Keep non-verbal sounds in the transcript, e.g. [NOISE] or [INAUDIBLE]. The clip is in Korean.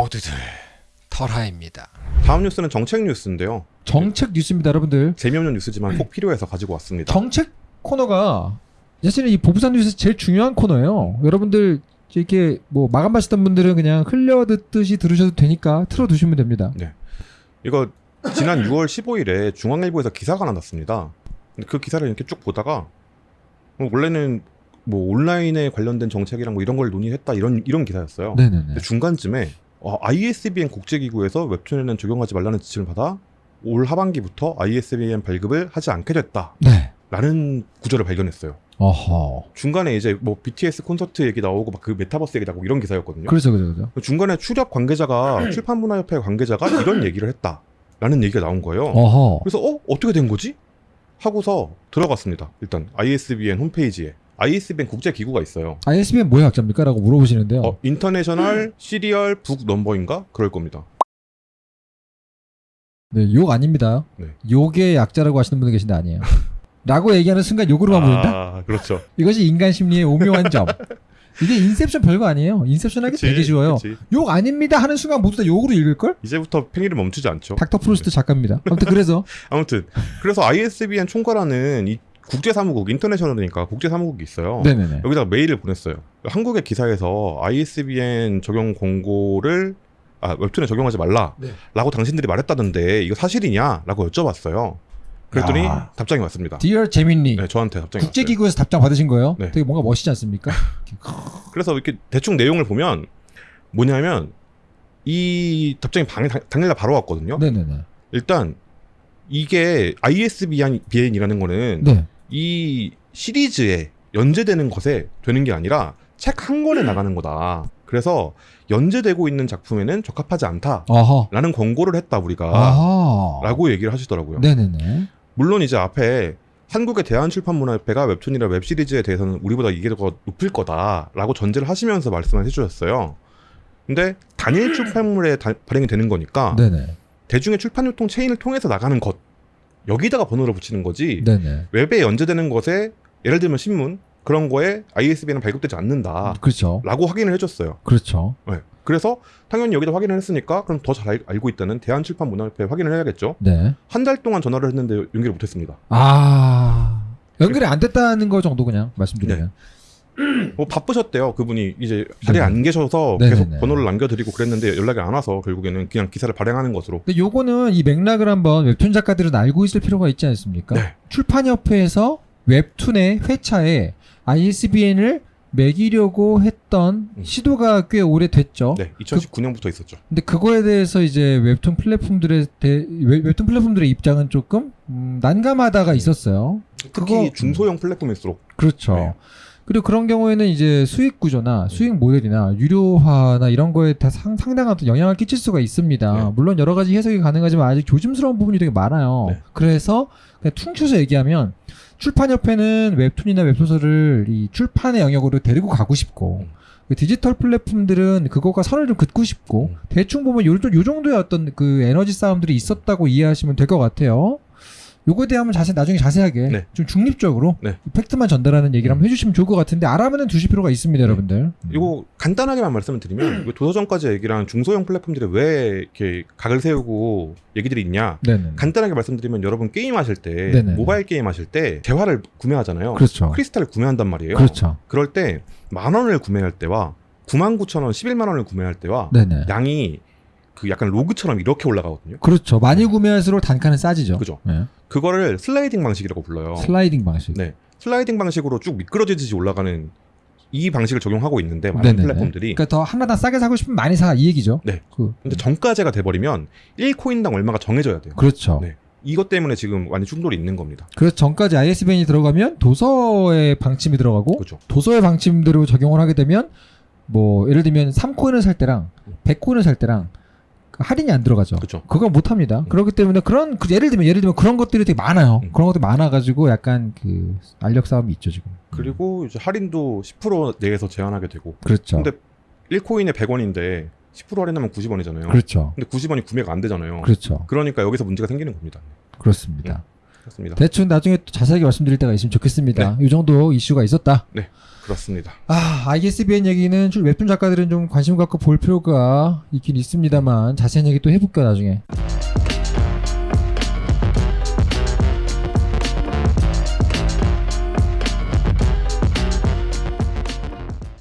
모두들 털하입니다. 다음 뉴스는 정책 뉴스인데요. 정책 뉴스입니다, 여러분들. 재미없는 뉴스지만 꼭 필요해서 가지고 왔습니다. 정책 코너가 사실은 이 보부산 뉴스 제일 중요한 코너예요. 여러분들 이렇게 뭐 마감 하시던 분들은 그냥 흘려 듣듯이 들으셔도 되니까 틀어 두시면 됩니다. 이거 지난 6월 15일에 중앙일보에서 기사가 하나 났습니다. 근데 그 기사를 이렇게 쭉 보다가 뭐 원래는 뭐 온라인에 관련된 정책이랑 뭐 이런 걸 논의했다 이런 이런 기사였어요. 네네네. 근데 중간쯤에 어, ISBN 국제기구에서 웹툰에는 적용하지 말라는 지침을 받아 올 하반기부터 ISBN 발급을 하지 않게 됐다라는 네. 구절을 발견했어요. 어허. 중간에 이제 뭐 BTS 콘서트 얘기 나오고 막 그 메타버스 얘기 나오고 이런 기사였거든요. 그렇죠, 그렇죠, 그렇죠. 중간에 출협 관계자가 [CLEARS THROAT] 출판문화협회 관계자가 이런 얘기를 했다라는 얘기가 나온 거예요. 어허. 그래서 어 어떻게 된 거지? 하고서 들어갔습니다. 일단 ISBN 홈페이지에 ISBN 국제 기구가 있어요. ISBN 뭐의 약자입니까? 라고 물어보시는데요. 어 International Serial Book Number인가 그럴 겁니다. 네, 욕 아닙니다. 네. 욕의 약자라고 하시는 분들 계신데 아니에요. [LAUGHS] 라고 얘기하는 순간 욕으로만 보인다? 아 그렇죠. 이것이 인간 심리의 오묘한 점. 이게 인셉션 별거 아니에요. 인셉션 하기 되게 쉬워요. 그치. 욕 아닙니다 하는 순간 모두 다 욕으로 읽을걸? 이제부터 팽이를 멈추지 않죠. 닥터 프로스트 작가입니다. 아무튼 그래서 [LAUGHS] 아무튼 그래서 ISBN 총괄하는 이 국제사무국 인터내셔널이니까 국제사무국이 있어요. 네네네. 여기다가 메일을 보냈어요. 한국의 기사에서 ISBN 적용 공고를 아, 웹툰에 적용하지 말라라고 네. 당신들이 말했다던데 이거 사실이냐라고 여쭤봤어요. 그랬더니 야. 답장이 왔습니다. Dear 재민니 네, 저한테 답장이 왔어요. 국제기구에서 답장 받으신 거예요? 네. 되게 뭔가 멋있지 않습니까? [LAUGHS] 그래서 이렇게 대충 내용을 보면 뭐냐면 이 답장이 방, 당- 당일날 바로 왔거든요. 네네네. 일단 이게 ISBN이라는 거는 네. 이 시리즈에 연재되는 것에 되는 게 아니라 책 한 권에 나가는 거다. 그래서 연재되고 있는 작품에는 적합하지 않다라는 어허. 권고를 했다 우리가 아하. 라고 얘기를 하시더라고요. 네네네. 물론 이제 앞에 한국의 대한출판문화협회가 웹툰이나 웹시리즈에 대해서는 우리보다 이게 더 높을 거다라고 전제를 하시면서 말씀을 해주셨어요. 근데 단일 출판물에 다- 발행이 되는 거니까 네네. 대중의 출판 유통 체인을 통해서 나가는 것 여기다가 번호를 붙이는 거지 네네. 웹에 연재되는 것에 예를 들면 신문 그런 거에 ISBN은 발급되지 않는다라고 그렇죠. 확인을 해줬어요. 그렇죠. 네. 그래서 당연히 여기다 확인을 했으니까 그럼 더 잘 알고 있다는 대한출판문화협회 확인을 해야겠죠. 네. 한 달 동안 전화를 했는데 연결을 못했습니다. 아. 연결이 안 됐다는 거 정도 그냥 말씀드리면. 뭐 바쁘셨대요 그분이 이제 자리에 네네. 안 계셔서 네네네. 계속 번호를 남겨드리고 그랬는데 연락이 안 와서 결국에는 그냥 기사를 발행하는 것으로 근데 요거는 이 맥락을 한번 웹툰 작가들은 알고 있을 필요가 있지 않습니까? 네. 출판협회에서 웹툰의 회차에 ISBN을 매기려고 했던 음. 시도가 꽤 오래됐죠. 네 2019년부터 있었죠. 근데 그거에 대해서 이제 웹툰 플랫폼들의 대, 웹- 웹툰 플랫폼들의 입장은 조금 음, 난감하다가 있었어요. 특히 그거- 중소형 플랫폼일수록 그렇죠. 네. 그리고 그런 경우에는 이제 수익 구조나 수익 모델이나 유료화나 이런 거에 다 상, 상당한 또 영향을 끼칠 수가 있습니다. 네. 물론 여러 가지 해석이 가능하지만 아직 조심스러운 부분이 되게 많아요. 네. 그래서 그냥 퉁쳐서 얘기하면 출판협회는 웹툰이나 웹소설을 이 출판의 영역으로 데리고 가고 싶고 음. 그 디지털 플랫폼들은 그거가 선을 좀 긋고 싶고 음. 대충 보면 요, 요 정도의 어떤 그 에너지 싸움들이 있었다고 이해하시면 될 것 같아요. 요거에 대한 자세 나중에 자세하게 네. 좀 중립적으로 네. 팩트만 전달하는 얘기를 한번 해주시면 좋을 것 같은데 알아보는 두실 필요가 있습니다, 여러분들. 음. 이거 간단하게만 말씀을 드리면 [CLEARS THROAT] 이거 도서전까지 얘기랑 중소형 플랫폼들이 왜 이렇게 각을 세우고 얘기들이 있냐 네네. 간단하게 말씀드리면 여러분 게임 하실 때 네네. 모바일 게임 하실 때 대화를 구매하잖아요. 그렇죠. 크리스탈을 구매한단 말이에요. 그렇죠. 그럴 때 만 원을 구매할 때와 9만 9천 원, 11만 원을 구매할 때와 네네. 양이 그 약간 로그처럼 이렇게 올라가거든요. 그렇죠. 많이 구매할수록 단가는 싸지죠. 그죠. 네. 그거를 슬라이딩 방식이라고 불러요. 슬라이딩 방식. 네. 슬라이딩 방식으로 쭉 미끄러지듯이 올라가는 이 방식을 적용하고 있는데 많은 네네네. 플랫폼들이 그러니까 더 하나당 싸게 사고 싶으면 많이 사 이 얘기죠. 네. 그, 근데 정가제가 돼버리면 1코인당 얼마가 정해져야 돼요. 그렇죠. 네. 이것 때문에 지금 많이 충돌이 있는 겁니다. 그래서 전까지 ISBN이 들어가면 도서의 방침이 들어가고 그렇죠. 도서의 방침대로 적용을 하게 되면 뭐 예를 들면 3코인을 살 때랑 100코인을 살 때랑 그 할인이 안 들어가죠. 그렇죠. 그걸 못 합니다. 음. 그렇기 때문에 그런 그 예를 들면 예를 들면 그런 것들이 되게 많아요. 음. 그런 것들이 많아 가지고 약간 그 알력 싸움이 있죠, 지금. 그리고 이제 할인도 10% 내에서 제한하게 되고. 그렇죠. 근데 1코인에 100원인데 10% 할인하면 90원이잖아요. 그렇죠. 근데 90원이 구매가 안 되잖아요. 그렇죠. 그러니까 여기서 문제가 생기는 겁니다. 그렇습니다. 그렇습니다. 대충 나중에 또 자세하게 말씀드릴 때가 있으면 좋겠습니다. 네. 이 정도 이슈가 있었다. 그렇습니다. 아, ISBN 얘기는 좀 웹툰 작가들은 좀 관심 갖고 볼 필요가 있긴 있습니다만 자세한 얘기 또 해볼게요 나중에.